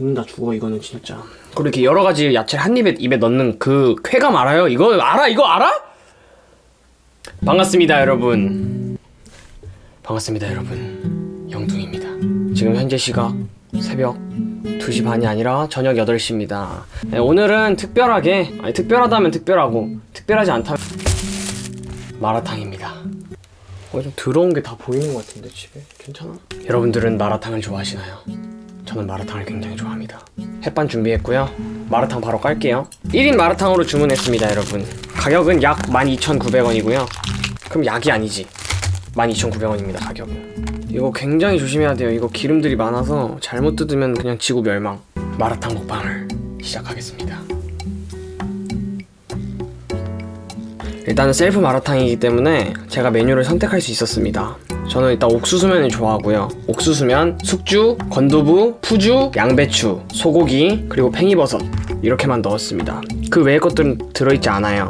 죽는다 죽어 이거는 진짜 그리고 이렇게 여러 가지 야채를 한 입에 입에 넣는 그 쾌감 알아요? 이거 알아? 이거 알아? 반갑습니다 여러분 반갑습니다 여러분 영둥입니다 지금 현재 시각 새벽 2시 반이 아니라 저녁 8시입니다 네, 오늘은 특별하게 아니 특별하다면 특별하고 특별하지 않다면 마라탕입니다 어, 좀 더러운 게 다 보이는 것 같은데 집에 괜찮아? 여러분들은 마라탕을 좋아하시나요? 저는 마라탕을 굉장히 좋아합니다. 햇반 준비했고요. 마라탕 바로 깔게요. 1인 마라탕으로 주문했습니다 여러분. 가격은 약 12,900원이고요. 그럼 약이 아니지. 12,900원입니다 가격은. 이거 굉장히 조심해야 돼요. 이거 기름들이 많아서 잘못 뜯으면 그냥 지구 멸망. 마라탕 먹방을 시작하겠습니다. 일단은 셀프 마라탕이기 때문에 제가 메뉴를 선택할 수 있었습니다 저는 일단 옥수수면을 좋아하고요. 옥수수면, 숙주, 건두부, 푸주, 양배추, 소고기, 그리고 팽이버섯 이렇게만 넣었습니다. 그 외의 것들은 들어있지 않아요.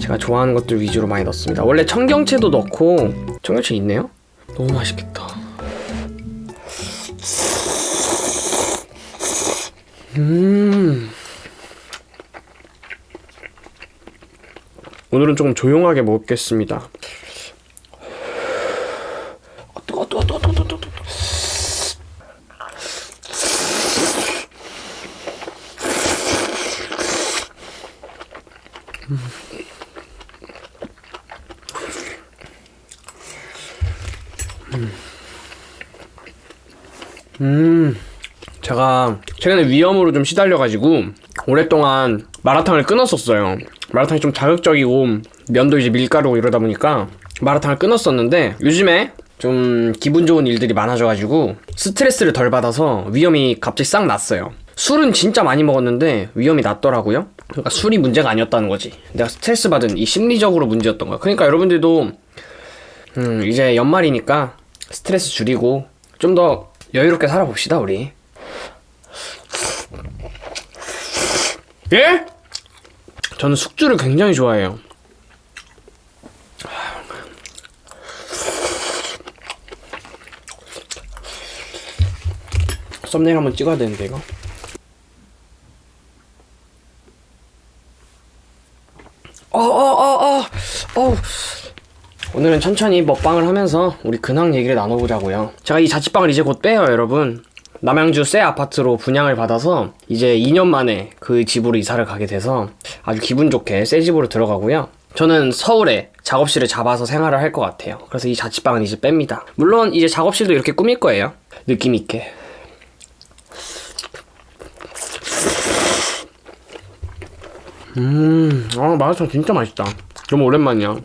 제가 좋아하는 것들 위주로 많이 넣습니다. 원래 청경채도 넣고 청경채 있네요? 너무 맛있겠다. 음. 오늘은 조금 조용하게 먹겠습니다 아, 뜨거 뜨거 뜨거 뜨거 뜨거 뜨거 음 제가 최근에 위염으로 좀 시달려가지고 오랫동안 마라탕을 끊었었어요. 마라탕이 좀 자극적이고 면도 이제 밀가루고 이러다 보니까 마라탕을 끊었었는데 요즘에 좀 기분 좋은 일들이 많아져가지고 스트레스를 덜 받아서 위염이 갑자기 싹 났어요. 술은 진짜 많이 먹었는데 위염이 났더라고요. 그러니까 술이 문제가 아니었다는 거지. 내가 스트레스 받은 이 심리적으로 문제였던 거야. 그러니까 여러분들도 음 이제 연말이니까 스트레스 줄이고 좀 더 여유롭게 살아봅시다 우리 예? 저는 숙주를 굉장히 좋아해요. 썸네일 한번 찍어야 되는데 이거. 어어어어 어, 오늘은 천천히 먹방을 하면서 우리 근황 얘기를 나눠보자고요. 제가 이 자취방을 이제 곧 빼요, 여러분. 남양주 새 아파트로 분양을 받아서 이제 2년 만에 그 집으로 이사를 가게 돼서 아주 기분 좋게 새 집으로 들어가고요. 저는 서울에 작업실을 잡아서 생활을 할 것 같아요. 그래서 이 자취방은 이제 뺍니다. 물론 이제 작업실도 이렇게 꾸밀 거예요. 느낌 있게. 음, 아 마라탕 진짜 맛있다. 너무 오랜만이야.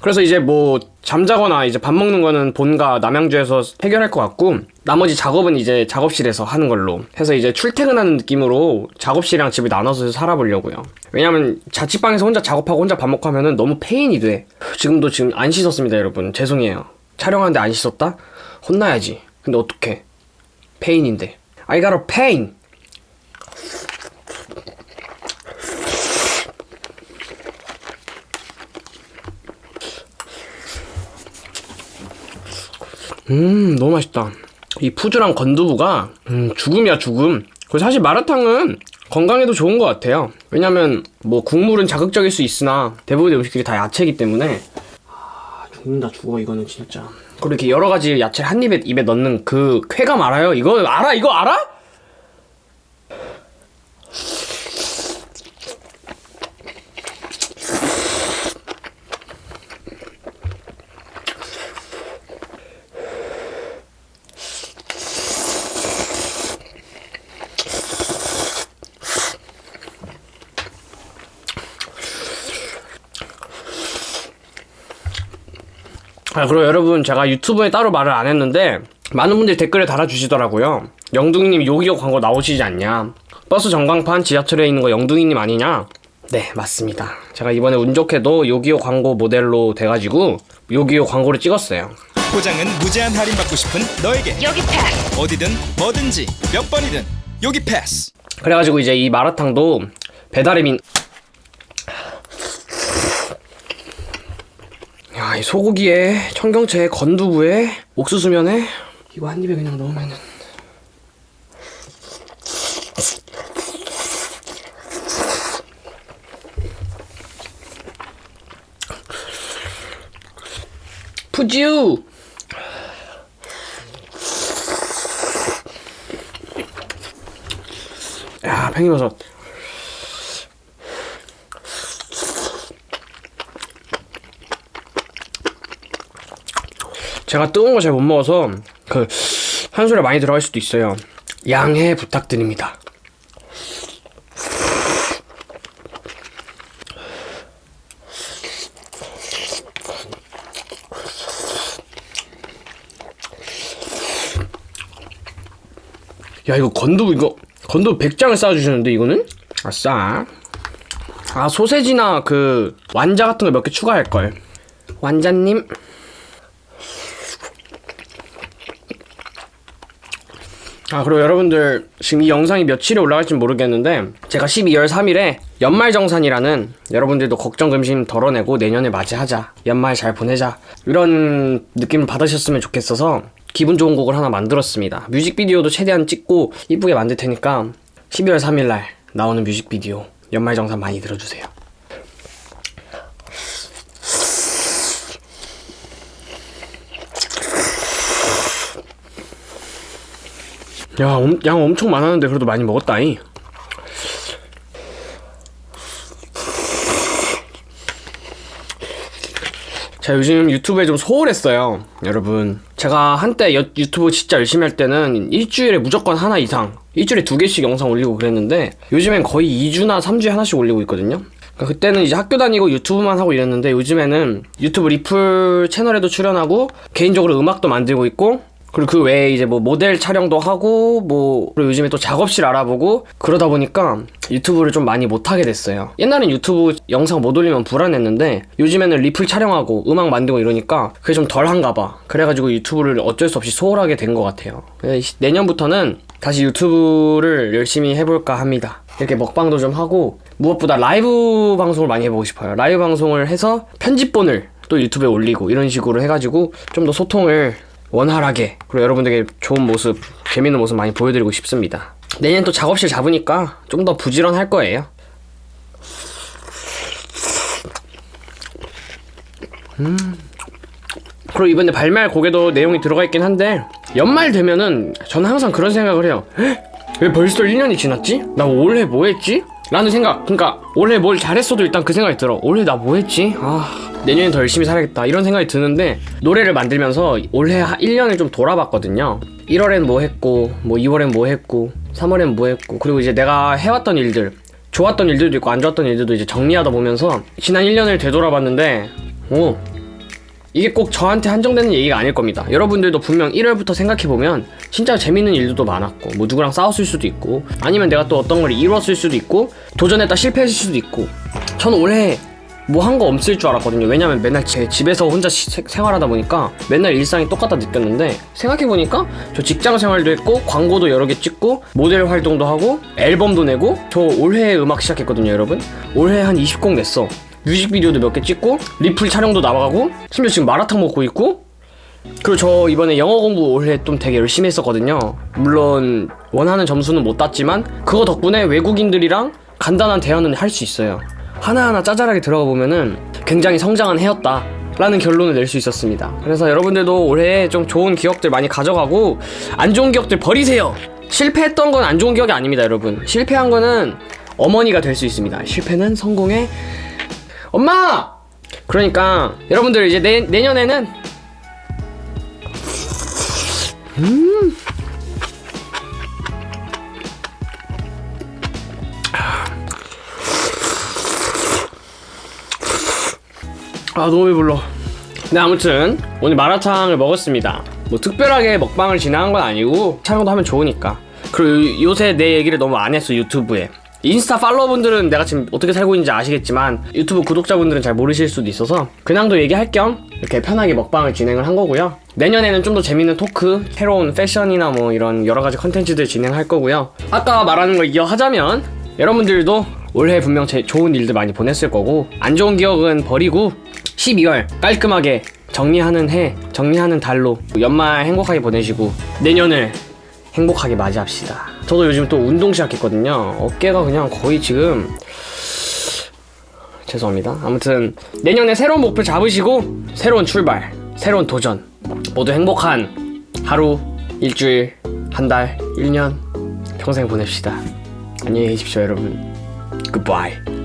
그래서 이제 뭐 잠자거나 이제 밥 먹는 거는 본가 남양주에서 해결할 것 같고 나머지 작업은 이제 작업실에서 하는 걸로 해서 이제 출퇴근하는 느낌으로 작업실이랑 집을 나눠서 살아보려고요. 왜냐면 자취방에서 혼자 작업하고 혼자 밥 먹고 하면은 너무 페인이 돼. 지금도 지금 안 씻었습니다 여러분. 죄송해요. 촬영하는데 안 씻었다? 혼나야지. 근데 어떡해? 페인인데. I got a pain 음 너무 맛있다 이 푸주랑 건두부가 음 죽음이야 죽음 그래서 사실 마라탕은 건강에도 좋은 것 같아요 왜냐면 뭐 국물은 자극적일 수 있으나 대부분의 음식들이 다 야채이기 때문에 아 죽는다 죽어 이거는 진짜 그리고 이렇게 여러 가지 야채를 한 입에 입에 넣는 그 쾌감 알아요? 이거 알아? 이거 알아? 아, 그리고 여러분 제가 유튜브에 따로 말을 안 했는데 많은 분들이 댓글을 달아주시더라고요. 영둥이님 요기요 광고 나오시지 않냐? 버스 전광판 지하철에 있는 거 영둥이님 아니냐? 네 맞습니다. 제가 이번에 운 좋게도 요기요 광고 모델로 돼가지고 요기요 광고를 찍었어요. 포장은 무제한 할인 받고 싶은 너에게 여기 패스 어디든 뭐든지 몇 번이든 여기 패스 그래가지고 이제 이 마라탕도 배달의 민. 야, 이 소고기에 청경채에 건두부에 옥수수면에 이거 한 입에 그냥 넣으면은. 푸지우! 야 팽이버섯. 제가 뜨거운 거 잘 못 먹어서 그 한술에 많이 들어갈 수도 있어요. 양해 부탁드립니다. 야 이거 건두 이거 건두 100장을 쌓아주시는데 이거는? 아싸 아 소세지나 그 완자 같은 거 몇 개 추가할걸. 완자님 아 그리고 여러분들 지금 이 영상이 며칠에 올라갈지 모르겠는데 제가 12월 3일에 연말정산이라는 여러분들도 걱정 근심 덜어내고 내년에 맞이하자 연말 잘 보내자 이런 느낌을 받으셨으면 좋겠어서 기분 좋은 곡을 하나 만들었습니다. 뮤직비디오도 최대한 찍고 이쁘게 만들 테니까 12월 3일날 나오는 뮤직비디오 연말정산 많이 들어주세요 야, 엄- 양 엄청 많았는데 그래도 많이 먹었다잉. 자, 요즘 유튜브에 좀 소홀했어요. 여러분. 제가 한때 여- 유튜브 진짜 열심히 할 때는 일주일에 무조건 하나 이상, 일주일에 두 개씩 영상 올리고 그랬는데, 요즘엔 거의 2주나 3주에 하나씩 올리고 있거든요. 그러니까 그때는 이제 학교 다니고 유튜브만 하고 이랬는데, 요즘에는 유튜브 리플 채널에도 출연하고, 개인적으로 음악도 만들고 있고, 그리고 그 외에 이제 뭐 모델 촬영도 하고 뭐 그리고 요즘에 또 작업실 알아보고 그러다 보니까 유튜브를 좀 많이 못하게 됐어요. 옛날엔 유튜브 영상 못 올리면 불안했는데 요즘에는 리플 촬영하고 음악 만들고 이러니까 그게 좀 덜한가 봐. 그래가지고 유튜브를 어쩔 수 없이 소홀하게 된 것 같아요. 그래서 내년부터는 다시 유튜브를 열심히 해볼까 합니다. 이렇게 먹방도 좀 하고 무엇보다 라이브 방송을 많이 해보고 싶어요. 라이브 방송을 해서 편집본을 또 유튜브에 올리고 이런 식으로 해가지고 좀 더 소통을 원활하게 그리고 여러분들에게 좋은 모습 재밌는 모습 많이 보여드리고 싶습니다. 내년 또 작업실 잡으니까 좀 더 부지런할 거예요. 음. 그리고 이번에 발매할 곡에도 내용이 들어가 있긴 한데 연말 되면은 저는 항상 그런 생각을 해요. 헉, 왜 벌써 1년이 지났지? 나 올해 뭐 했지? 라는 생각. 그러니까 올해 뭘 잘했어도 일단 그 생각이 들어. 올해 나 뭐 했지? 아 내년에 더 열심히 살아야겠다 이런 생각이 드는데 노래를 만들면서 올해 1년을 좀 돌아봤거든요 1월엔 뭐 했고 뭐 2월엔 뭐 했고 3월엔 뭐 했고 그리고 이제 내가 해왔던 일들 좋았던 일들도 있고 안 좋았던 일들도 이제 정리하다 보면서 지난 1년을 되돌아봤는데 오 이게 꼭 저한테 한정되는 얘기가 아닐 겁니다. 여러분들도 분명 1월부터 생각해보면 진짜 재밌는 일들도 많았고 뭐 누구랑 싸웠을 수도 있고 아니면 내가 또 어떤 걸 이뤘을 수도 있고 도전했다 실패했을 수도 있고 저는 올해 뭐 한 거 없을 줄 알았거든요. 왜냐면 맨날 제 집에서 혼자 시- 세- 생활하다 보니까 맨날 일상이 똑같다 느꼈는데 생각해보니까 저 직장 생활도 했고 광고도 여러 개 찍고 모델 활동도 하고 앨범도 내고 저 올해 음악 시작했거든요 여러분. 올해 한 20곡 냈어. 뮤직비디오도 몇 개 찍고 리플 촬영도 나와가고 심지어 지금 마라탕 먹고 있고 그리고 저 이번에 영어 공부 올해 좀 되게 열심히 했었거든요 물론 원하는 점수는 못 땄지만 그거 덕분에 외국인들이랑 간단한 대화는 할 수 있어요 하나하나 짜잘하게 들어가 보면은 굉장히 성장한 해였다. 라는 결론을 낼 수 있었습니다. 그래서 여러분들도 올해 좀 좋은 기억들 많이 가져가고 안 좋은 기억들 버리세요. 실패했던 건 안 좋은 기억이 아닙니다 여러분. 실패한 거는 어머니가 될 수 있습니다. 실패는 성공의 엄마! 그러니까 여러분들 이제 내, 내년에는 아 너무 배불러. 네 아무튼 오늘 마라탕을 먹었습니다. 뭐 특별하게 먹방을 진행한 건 아니고 촬영도 하면 좋으니까. 그리고 요- 요새 내 얘기를 너무 안 했어 유튜브에. 인스타 팔로워분들은 내가 지금 어떻게 살고 있는지 아시겠지만 유튜브 구독자분들은 잘 모르실 수도 있어서 그냥도 얘기할 겸 이렇게 편하게 먹방을 진행을 한 거고요. 내년에는 좀 더 재밌는 토크 새로운 패션이나 뭐 이런 여러 가지 컨텐츠들 진행할 거고요. 아까 말하는 걸 이어하자면 여러분들도 올해 분명 제 좋은 일들 많이 보냈을 거고 안 좋은 기억은 버리고 12월 깔끔하게 정리하는 해, 정리하는 달로 연말 행복하게 보내시고 내년을 행복하게 맞이합시다. 저도 요즘 또 운동 시작했거든요. 어깨가 그냥 거의 지금 죄송합니다. 아무튼 내년에 새로운 목표 잡으시고 새로운 출발, 새로운 도전 모두 행복한 하루 일주일 한달 1년 평생 보냅시다 안녕히 계십시오 여러분 굿바이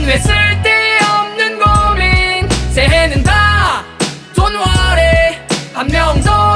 고민 왜 쓸데없는 고민? 새해는 다 돈월에 한 명도